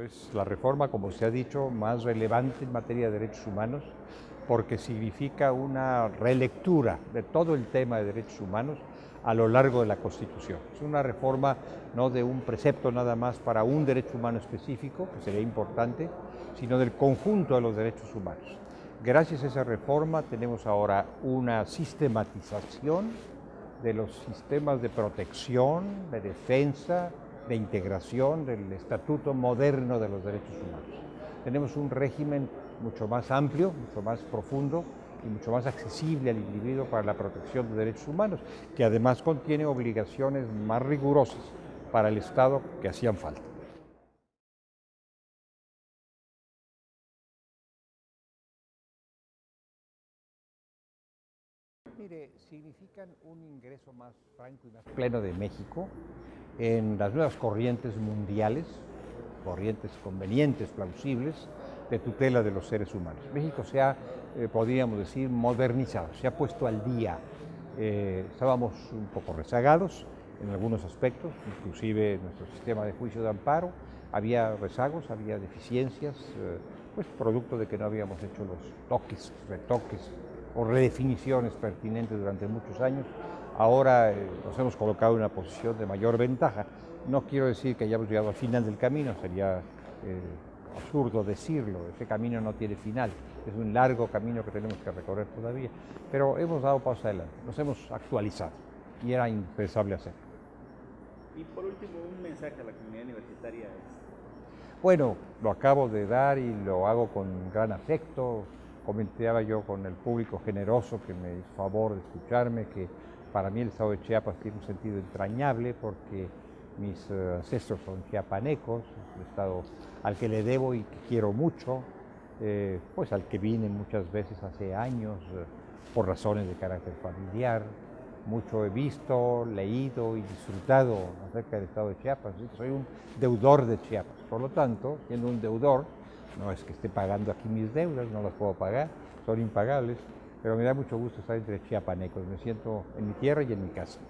Es la reforma, como se ha dicho, más relevante en materia de derechos humanos porque significa una relectura de todo el tema de derechos humanos a lo largo de la Constitución. Es una reforma no de un precepto nada más para un derecho humano específico, que sería importante, sino del conjunto de los derechos humanos. Gracias a esa reforma tenemos ahora una sistematización de los sistemas de protección, de defensa, de integración del estatuto moderno de los derechos humanos. Tenemos un régimen mucho más amplio, mucho más profundo y mucho más accesible al individuo para la protección de derechos humanos, que además contiene obligaciones más rigurosas para el Estado que hacían falta. Mire, significan un ingreso más franco y más pleno de México en las nuevas corrientes mundiales, corrientes convenientes, plausibles, de tutela de los seres humanos. México se ha, eh, podríamos decir, modernizado, se ha puesto al día. Eh, estábamos un poco rezagados en algunos aspectos, inclusive nuestro sistema de juicio de amparo, había rezagos, había deficiencias, eh, pues producto de que no habíamos hecho los toques, retoques o redefiniciones pertinentes durante muchos años. Ahora nos hemos colocado en una posición de mayor ventaja. No quiero decir que hayamos llegado al final del camino, sería absurdo decirlo, ese camino no tiene final, es un largo camino que tenemos que recorrer todavía, pero hemos dado paso adelante, nos hemos actualizado y era impensable hacerlo. Y por último, un mensaje a la comunidad universitaria. Bueno, lo acabo de dar y lo hago con gran afecto. Comentaba yo con el público generoso que me hizo favor de escucharme que para mí el estado de Chiapas tiene un sentido entrañable porque mis eh, ancestros son chiapanecos, un estado al que le debo y que quiero mucho, eh, pues al que vine muchas veces hace años eh, por razones de carácter familiar. Mucho he visto, leído y disfrutado acerca del estado de Chiapas. Soy un deudor de Chiapas. Por lo tanto, siendo un deudor, no es que esté pagando aquí mis deudas, no las puedo pagar, son impagables, pero me da mucho gusto estar entre chiapanecos. Me siento en mi tierra y en mi casa.